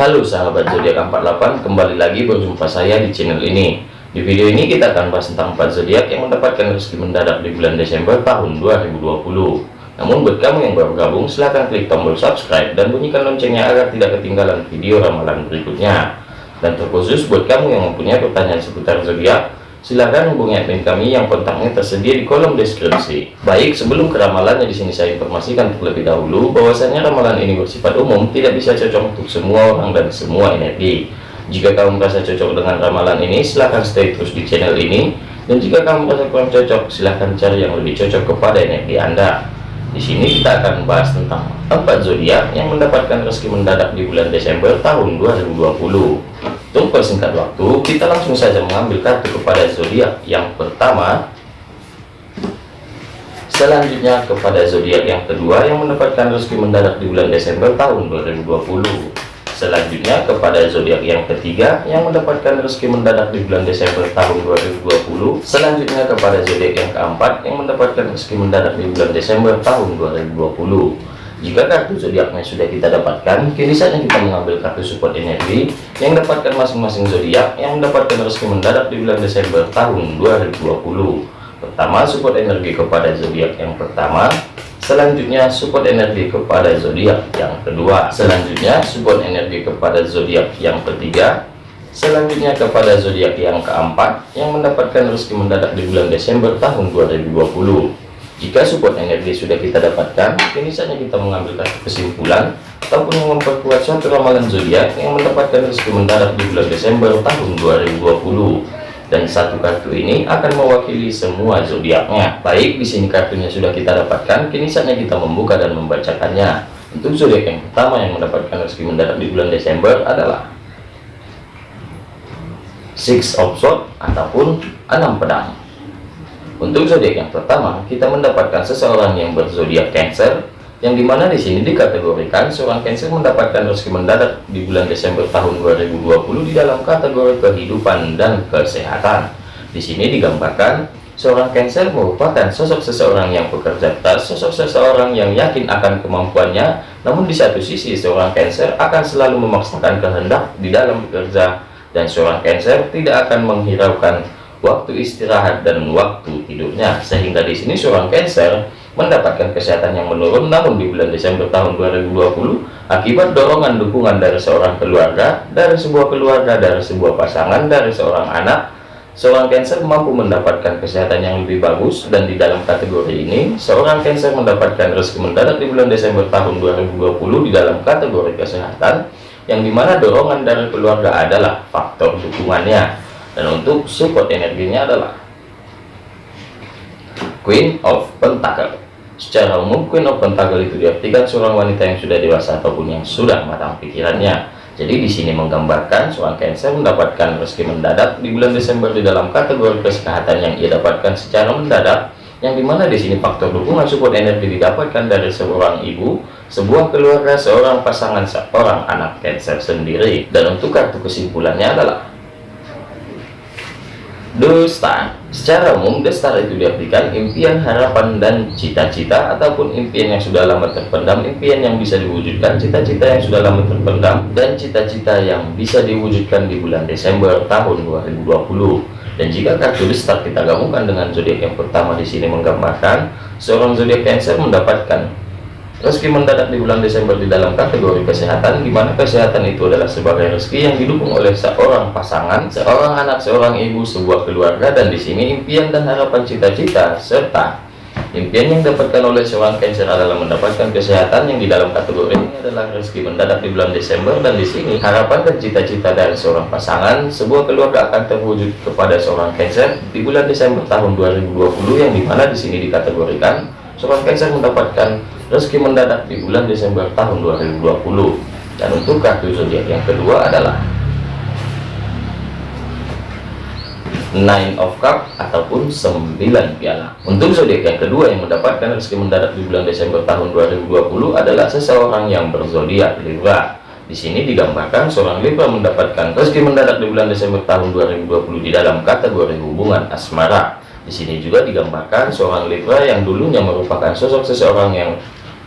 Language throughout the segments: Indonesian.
Halo sahabat zodiak 48 kembali lagi berjumpa saya di channel ini. Di video ini kita akan bahas tentang 4 zodiak yang mendapatkan rezeki mendadak di bulan Desember tahun 2020 namun buat kamu yang baru gabung silahkan klik tombol subscribe dan bunyikan loncengnya agar tidak ketinggalan video ramalan berikutnya. Dan terkhusus buat kamu yang mempunyai pertanyaan seputar zodiak silahkan hubungi admin kami yang kontaknya tersedia di kolom deskripsi. Baik, sebelum ke ramalannya di sini saya informasikan terlebih dahulu bahwasanya ramalan ini bersifat umum, tidak bisa cocok untuk semua orang dan semua energi. Jika kamu merasa cocok dengan ramalan ini, silahkan stay terus di channel ini. Dan jika kamu merasa kurang cocok, silahkan cari yang lebih cocok kepada energi Anda. Di sini kita akan bahas tentang empat zodiak yang mendapatkan rezeki mendadak di bulan Desember tahun 2020. Untuk persingkat waktu, kita langsung saja mengambil kartu kepada zodiak yang pertama. Selanjutnya kepada zodiak yang kedua yang mendapatkan rezeki mendadak di bulan Desember tahun 2020. Selanjutnya kepada zodiak yang ketiga yang mendapatkan rezeki mendadak di bulan Desember tahun 2020. Selanjutnya kepada zodiak yang keempat yang mendapatkan rezeki mendadak di bulan Desember tahun 2020. Jika kartu zodiaknya sudah kita dapatkan, kini saatnya kita mengambil kartu support energi yang dapatkan masing-masing zodiak yang mendapatkan rezeki mendadak di bulan Desember tahun 2020. Pertama, support energi kepada zodiak yang pertama. Selanjutnya, support energi kepada zodiak yang kedua. Selanjutnya, support energi kepada zodiak yang ketiga. Selanjutnya kepada zodiak yang keempat yang mendapatkan rezeki mendadak di bulan Desember tahun 2020. Jika support energi sudah kita dapatkan, kini saatnya kita mengambil kesimpulan ataupun memperkuat suatu ramalan zodiak yang mendapatkan rezeki mendadak di bulan Desember tahun 2020. Dan satu kartu ini akan mewakili semua zodiaknya. Baik, di sini kartunya sudah kita dapatkan, kini saatnya kita membuka dan membacakannya. Untuk zodiak yang pertama yang mendapatkan rezeki mendadak di bulan Desember adalah Six of Swords ataupun enam pedang. Untuk zodiak yang pertama, kita mendapatkan seseorang yang berzodiak Cancer, yang di mana di sini dikategorikan seorang Cancer mendapatkan rezeki mendadak di bulan Desember tahun 2020 di dalam kategori kehidupan dan kesehatan. Di sini digambarkan seorang Cancer merupakan sosok seseorang yang bekerja keras, sosok seseorang yang yakin akan kemampuannya, namun di satu sisi seorang Cancer akan selalu memaksakan kehendak di dalam bekerja dan seorang Cancer tidak akan menghiraukan waktu istirahat dan waktu tidurnya sehingga di sini seorang Cancer mendapatkan kesehatan yang menurun. Namun di bulan Desember tahun 2020 akibat dorongan dukungan dari seorang keluarga dari sebuah keluarga dari sebuah pasangan dari seorang anak seorang Cancer mampu mendapatkan kesehatan yang lebih bagus. Dan di dalam kategori ini seorang Cancer mendapatkan rezeki mendadak di bulan Desember tahun 2020 di dalam kategori kesehatan yang di mana dorongan dari keluarga adalah faktor dukungannya. Dan untuk support energinya adalah Queen of Pentacle. Secara umum Queen of Pentacle itu diartikan seorang wanita yang sudah dewasa ataupun yang sudah matang pikirannya. Jadi di sini menggambarkan seorang Cancer mendapatkan rezeki mendadak di bulan Desember di dalam kategori kesehatan yang ia dapatkan secara mendadak yang di mana di sini faktor dukungan support energi didapatkan dari seorang ibu sebuah keluarga seorang pasangan seorang anak Cancer sendiri. Dan untuk kartu kesimpulannya adalah Star Secara umum, The Star itu diartikan impian, harapan, dan cita-cita Ataupun impian yang sudah lama terpendam Impian yang bisa diwujudkan, cita-cita yang sudah lama terpendam Dan cita-cita yang bisa diwujudkan di bulan Desember tahun 2020 Dan jika kartu Star kita gabungkan dengan zodiak yang pertama di sini menggambarkan Seorang zodiak Cancer mendapatkan Rezeki mendadak di bulan Desember di dalam kategori kesehatan, di mana kesehatan itu adalah sebagai rezeki yang didukung oleh seorang pasangan, seorang anak, seorang ibu, sebuah keluarga, dan di sini impian dan harapan cita-cita serta impian yang didapatkan oleh seorang Cancer adalah mendapatkan kesehatan yang di dalam kategori ini adalah rezeki mendadak di bulan Desember dan di sini harapan dan cita-cita dari seorang pasangan sebuah keluarga akan terwujud kepada seorang Cancer di bulan Desember tahun 2020 yang di mana di sini dikategorikan seorang Cancer mendapatkan rezeki mendadak di bulan Desember tahun 2020 dan untuk kartu zodiak yang kedua adalah Nine of Cup ataupun 9 piala. Untuk zodiak yang kedua yang mendapatkan rezeki mendadak di bulan Desember tahun 2020 adalah seseorang yang berzodiak Libra. Di sini digambarkan seorang Libra mendapatkan rezeki mendadak di bulan Desember tahun 2020 di dalam kategori hubungan asmara. Di sini juga digambarkan seorang Libra yang dulunya merupakan sosok seseorang yang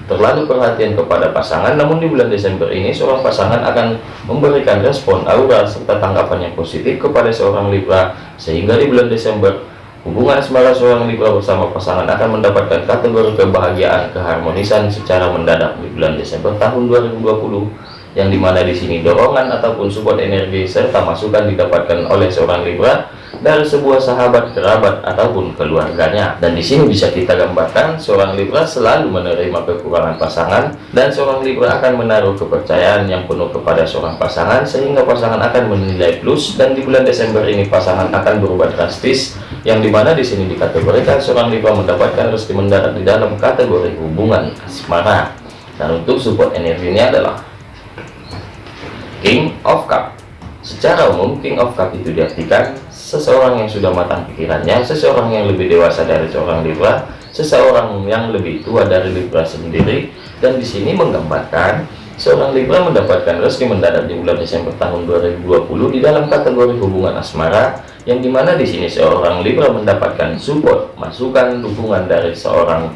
terlalu perhatian kepada pasangan namun di bulan Desember ini seorang pasangan akan memberikan respon aura serta tanggapan yang positif kepada seorang Libra sehingga di bulan Desember hubungan asmara seorang Libra bersama pasangan akan mendapatkan kategori kebahagiaan keharmonisan secara mendadak di bulan Desember tahun 2020 yang di mana di sini dorongan ataupun support energi serta masukan didapatkan oleh seorang Libra dari sebuah sahabat, kerabat ataupun keluarganya. Dan di sini bisa kita gambarkan seorang Libra selalu menerima kekurangan pasangan dan seorang Libra akan menaruh kepercayaan yang penuh kepada seorang pasangan sehingga pasangan akan menilai plus dan di bulan Desember ini pasangan akan berubah drastis yang di mana di sini dikategorikan seorang Libra mendapatkan rezeki mendarat di dalam kategori hubungan asmara. Dan untuk support energinya adalah King of Cup. Secara umum King of Cup itu diartikan seseorang yang sudah matang pikirannya, seseorang yang lebih dewasa dari seorang Libra, seseorang yang lebih tua dari Libra sendiri, dan di sini menggambarkan seorang Libra mendapatkan rezeki mendadak di bulan Desember tahun 2020 di dalam kategori hubungan asmara, yang di mana di sini seorang Libra mendapatkan support, masukan, dukungan dari seorang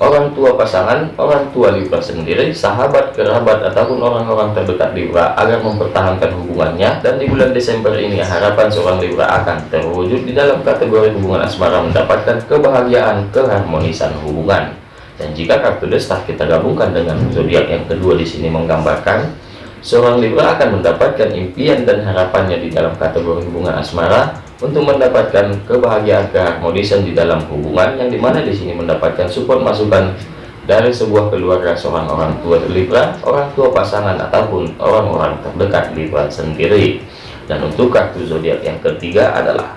orang tua pasangan, orang tua Libra sendiri, sahabat, kerabat, ataupun orang-orang terdekat Libra agar mempertahankan hubungannya dan di bulan Desember ini harapan seorang Libra akan terwujud di dalam kategori hubungan asmara mendapatkan kebahagiaan, keharmonisan hubungan. Dan jika kartu destar kita gabungkan dengan zodiak yang kedua di sini menggambarkan seorang Libra akan mendapatkan impian dan harapannya di dalam kategori hubungan asmara untuk mendapatkan kebahagiaan keharmonisan di dalam hubungan yang di mana di sini mendapatkan support masukan dari sebuah keluarga seorang orang tua Libra, orang tua pasangan ataupun orang-orang terdekat Libra sendiri. Dan untuk kartu zodiak yang ketiga adalah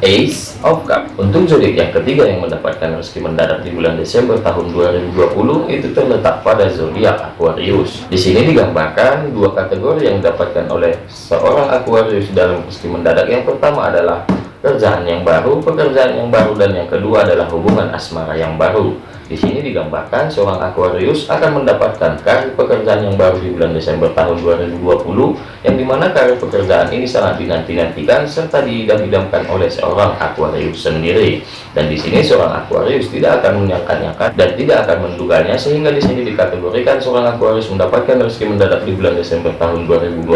Ace of Cup untuk zodiak yang ketiga yang mendapatkan rezeki mendadak di bulan Desember tahun 2020 itu terletak pada zodiak Aquarius. Di sini digambarkan dua kategori yang didapatkan oleh seorang Aquarius dalam rezeki mendadak. Yang pertama adalah kerjaan yang baru, pekerjaan yang baru, dan yang kedua adalah hubungan asmara yang baru. Di sini digambarkan seorang Aquarius akan mendapatkan karir pekerjaan yang baru di bulan Desember tahun 2020 yang di mana karir pekerjaan ini sangat dinanti-nantikan serta diidam-idamkan oleh seorang Aquarius sendiri. Dan di sini seorang Aquarius tidak akan menyangka-nyangka dan tidak akan menduganya sehingga di sini dikategorikan seorang Aquarius mendapatkan rezeki mendadak di bulan Desember tahun 2020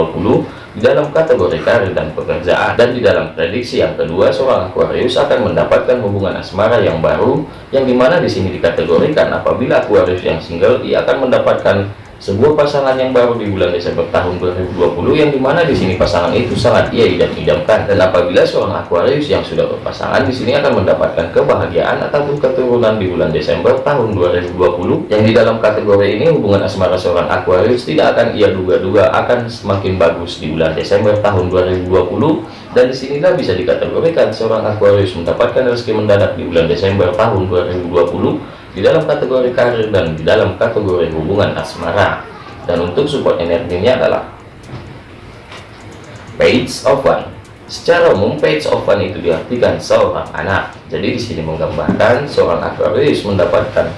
di dalam kategori karir dan pekerjaan. Dan di dalam prediksi yang kedua seorang Aquarius akan mendapatkan hubungan asmara yang baru yang di mana di sini dikategorikan apabila Aquarius yang single ia akan mendapatkan sebuah pasangan yang baru di bulan Desember tahun 2020 yang di mana di sini pasangan itu sangat ia idam-idamkan dan apabila seorang Aquarius yang sudah berpasangan di sini akan mendapatkan kebahagiaan ataupun keturunan di bulan Desember tahun 2020 yang di dalam kategori ini hubungan asmara seorang Aquarius tidak akan ia duga-duga akan semakin bagus di bulan Desember tahun 2020 dan di sinilah bisa dikategorikan seorang Aquarius mendapatkan rezeki mendadak di bulan Desember tahun 2020 di dalam kategori karir dan di dalam kategori hubungan asmara. Dan untuk support energinya adalah page of one. Secara umum page of one itu diartikan seorang anak. Jadi di sini menggambarkan seorang Aquarius mendapatkan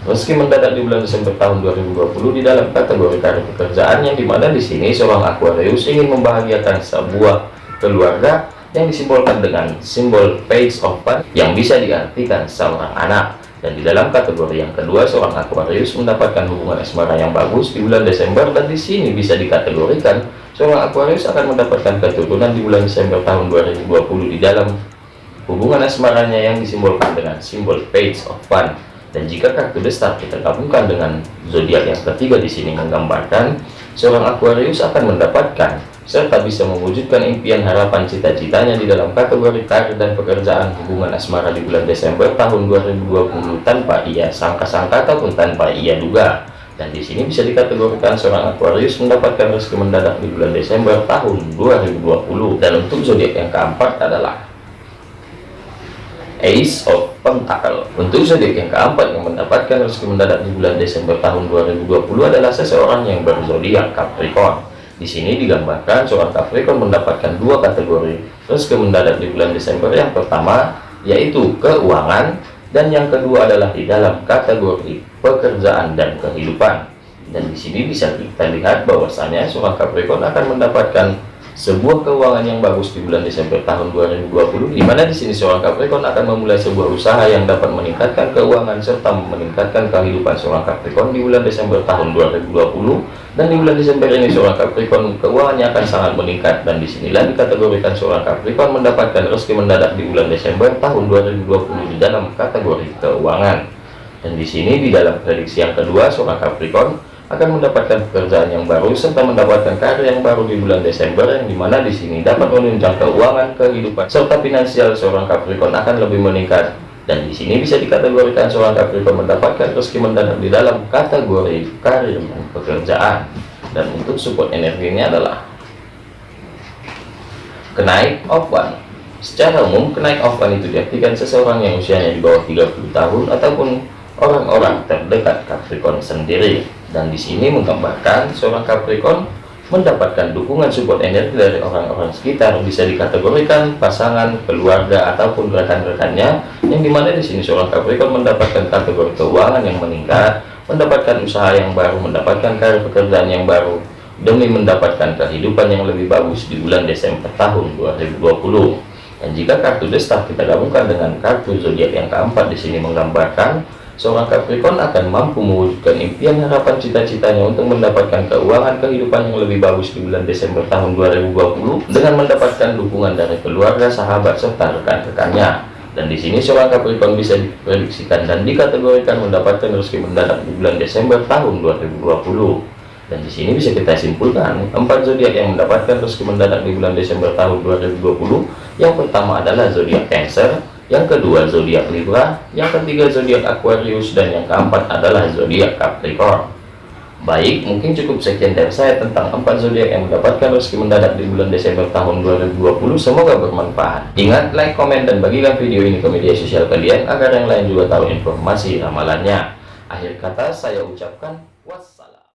meski mendadak di bulan Desember tahun 2020 di dalam kategori karir pekerjaan yang di mana di sini seorang Aquarius ingin membahagiakan sebuah keluarga yang disimbolkan dengan simbol page of one yang bisa diartikan seorang anak dan di dalam kategori yang kedua, seorang Aquarius mendapatkan hubungan asmara yang bagus di bulan Desember dan di sini bisa dikategorikan seorang Aquarius akan mendapatkan keturunan di bulan Desember tahun 2020 di dalam hubungan asmaranya yang disimbolkan dengan simbol Page of Fun. Dan jika kartu The Star kita gabungkan dengan zodiak yang ketiga di sini menggambarkan seorang Aquarius akan mendapatkan serta bisa mewujudkan impian harapan cita-citanya di dalam kategori karir dan pekerjaan hubungan asmara di bulan Desember tahun 2020 tanpa ia sangka-sangka ataupun tanpa ia duga. Dan di sini bisa dikategorikan seorang Aquarius mendapatkan rezeki mendadak di bulan Desember tahun 2020. Dan untuk zodiak yang keempat adalah Ace of Pentacle. Untuk zodiak yang keempat yang mendapatkan rezeki mendadak di bulan Desember tahun 2020 adalah seseorang yang berzodiak Capricorn. Di sini digambarkan seorang Capricorn mendapatkan dua kategori rezeki mendadak di bulan Desember. Yang pertama yaitu keuangan dan yang kedua adalah di dalam kategori pekerjaan dan kehidupan. Dan di sini bisa kita lihat bahwasanya seorang Capricorn akan mendapatkan sebuah keuangan yang bagus di bulan Desember tahun 2020 di mana di sini seorang Capricorn akan memulai sebuah usaha yang dapat meningkatkan keuangan serta meningkatkan kehidupan seorang Capricorn di bulan Desember tahun 2020 dan di bulan Desember ini seorang Capricorn keuangannya akan sangat meningkat. Dan di sinilah dikategorikan seorang Capricorn mendapatkan rezeki mendadak di bulan Desember tahun 2020 di dalam kategori keuangan. Dan di sini di dalam prediksi yang kedua seorang Capricorn akan mendapatkan pekerjaan yang baru serta mendapatkan karir yang baru di bulan Desember yang di mana di sini dapat menunjang keuangan kehidupan serta finansial seorang Capricorn akan lebih meningkat dan di sini bisa dikategorikan seorang Capricorn mendapatkan rezeki mendadak di dalam kategori karir dan pekerjaan. Dan untuk support energinya adalah kenaik one secara umum kenaik one itu diartikan seseorang yang usianya di bawah 30 tahun ataupun orang-orang terdekat Capricorn sendiri. Dan di sini menggambarkan seorang Capricorn mendapatkan dukungan support energi dari orang-orang sekitar. Bisa dikategorikan pasangan keluarga ataupun rekan-rekannya yang di mana di sini seorang Capricorn mendapatkan kategori keuangan yang meningkat mendapatkan usaha yang baru mendapatkan karir pekerjaan yang baru demi mendapatkan kehidupan yang lebih bagus di bulan Desember tahun 2020 dan jika kartu destak kita gabungkan dengan kartu zodiak yang keempat di sini menggambarkan seorang Capricorn akan mampu mewujudkan impian harapan cita-citanya untuk mendapatkan keuangan kehidupan yang lebih bagus di bulan Desember tahun 2020 dengan mendapatkan dukungan dari keluarga, sahabat, serta rekan-rekannya. Dan di sini seorang Capricorn bisa diprediksikan dan dikategorikan mendapatkan rezeki mendadak di bulan Desember tahun 2020. Dan di sini bisa kita simpulkan empat zodiak yang mendapatkan rezeki mendadak di bulan Desember tahun 2020. Yang pertama adalah zodiak Cancer, yang kedua zodiak Libra, yang ketiga zodiak Aquarius, dan yang keempat adalah zodiak Capricorn. Baik, mungkin cukup sekian dari saya tentang empat zodiak yang mendapatkan rezeki mendadak di bulan Desember tahun 2020. Semoga bermanfaat. Ingat, like, komen, dan bagikan video ini ke media sosial kalian agar yang lain juga tahu informasi ramalannya. Akhir kata saya ucapkan.